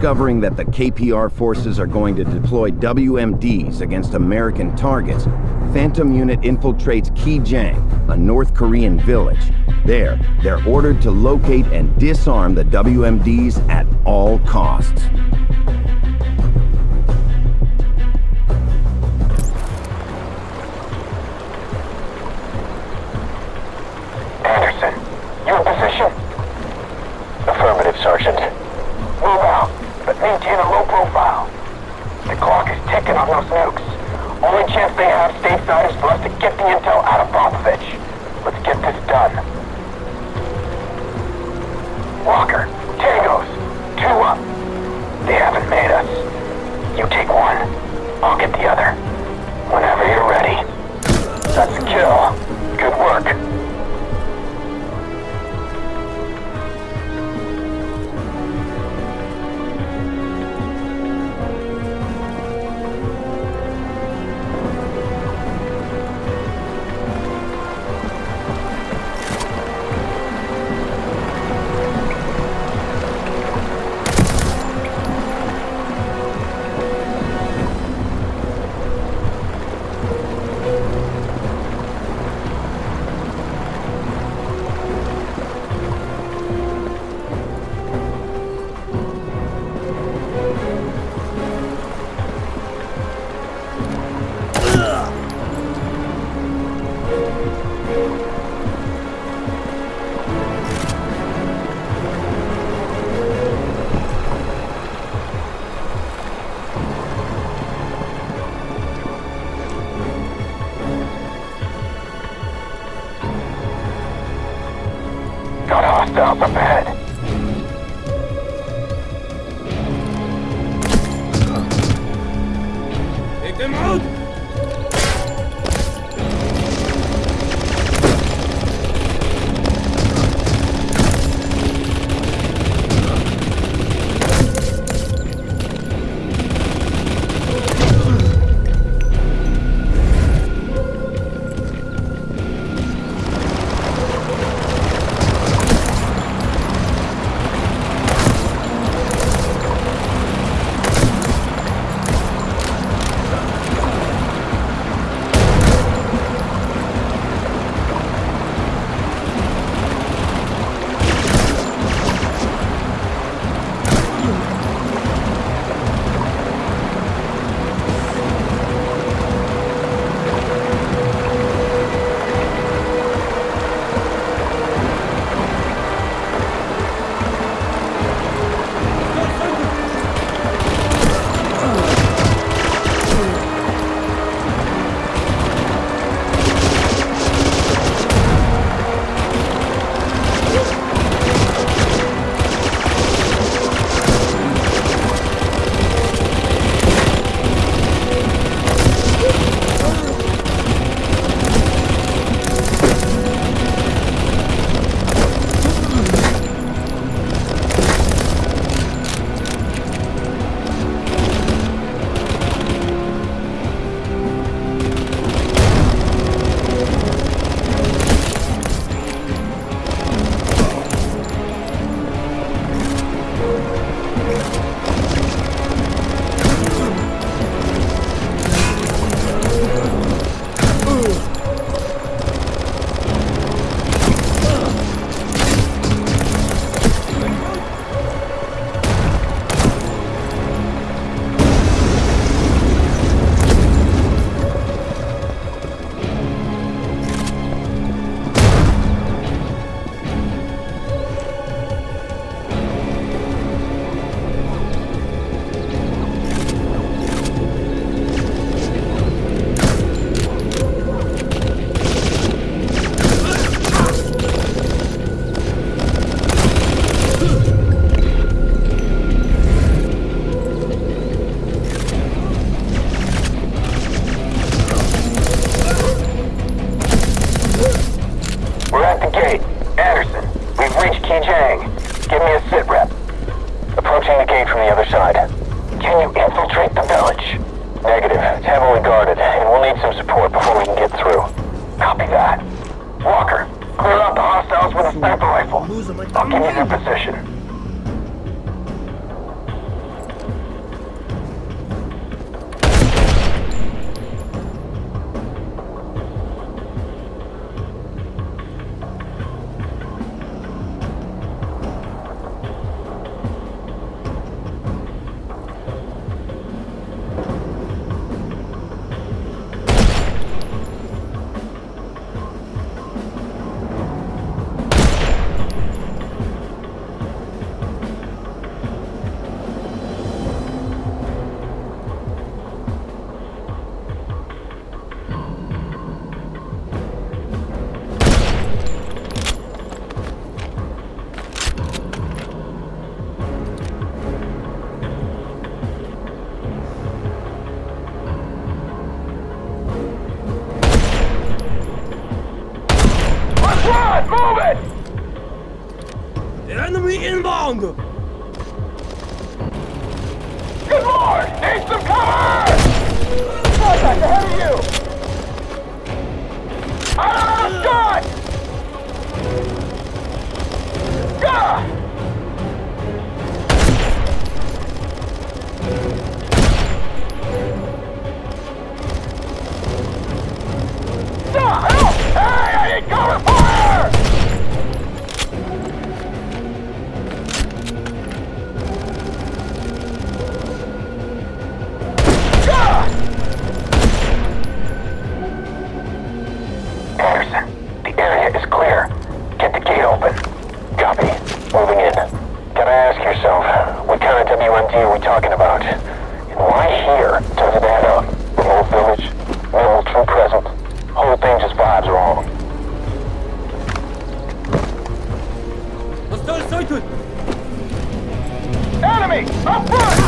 discovering that the KPR forces are going to deploy WMDs against American targets, Phantom Unit infiltrates Kijang, a North Korean village. There, they're ordered to locate and disarm the WMDs at all costs. Maintain a low profile. The clock is ticking on those nukes. Only chance they have stateside is for us to get the intel out of Popovich. Let's get this done. Walker, Tangos, two up. They haven't made us. You take one. I'll get the other. Whenever you're ready. A kill. Reached Give me a sit rep. Approaching the gate from the other side. Can you infiltrate the village? Negative. It's heavily guarded, and we'll need some support before we can get through. Copy that. Walker, clear out the hostiles with a sniper rifle. I'll give you their position. 라운드 talking about? And why here? Does it add up? The whole village, minimal true presence. Whole thing just vibes wrong. Hostile sighted! Enemy! Up front!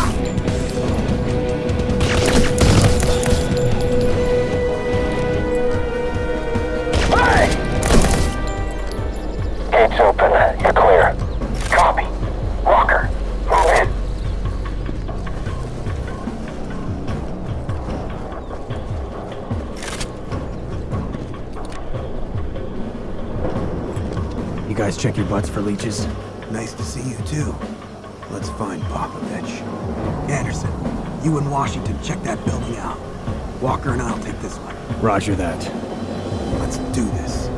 Check your butts for leeches? Nice to see you too. Let's find Popovich. Anderson, you and Washington check that building out. Walker and I'll take this one. Roger that. Let's do this.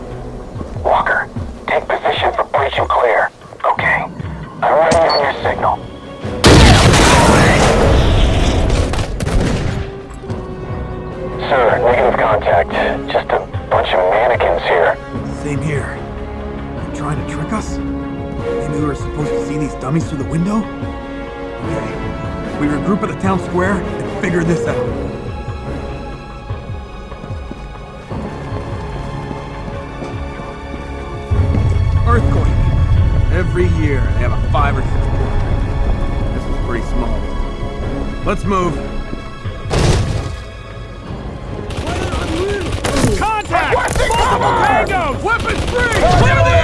Walker, these dummies through the window? Okay. We regroup at the town square and figure this out. Earthquake. Every year they have a five or six. This is pretty small. Let's move. Contact! Requesting Multiple tangos! Weapons free! Clear the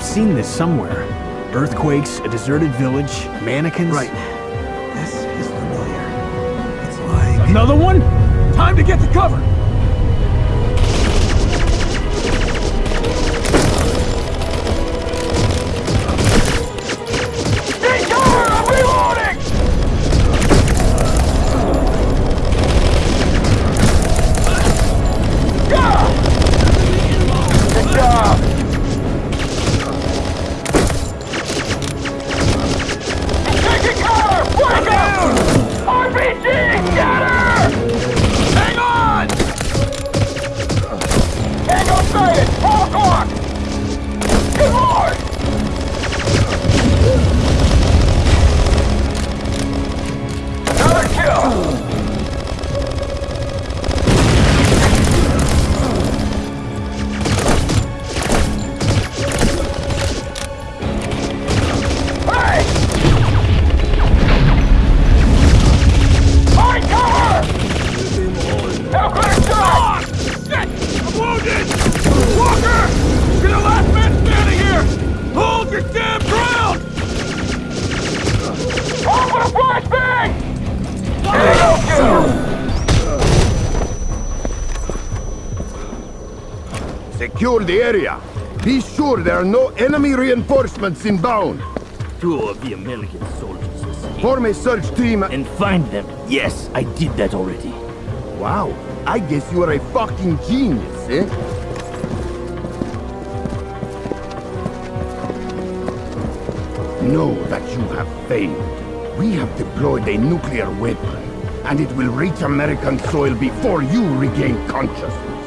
I've seen this somewhere. Earthquakes, a deserted village, mannequins. Right. This is familiar. It's like... Another one? Time to get to cover! Secure the area. Be sure there are no enemy reinforcements inbound. Two of the American soldiers escaped. Form a search team. And find them. Yes, I did that already. Wow, I guess you are a fucking genius, eh? Know that you have failed. We have deployed a nuclear weapon, and it will reach American soil before you regain consciousness.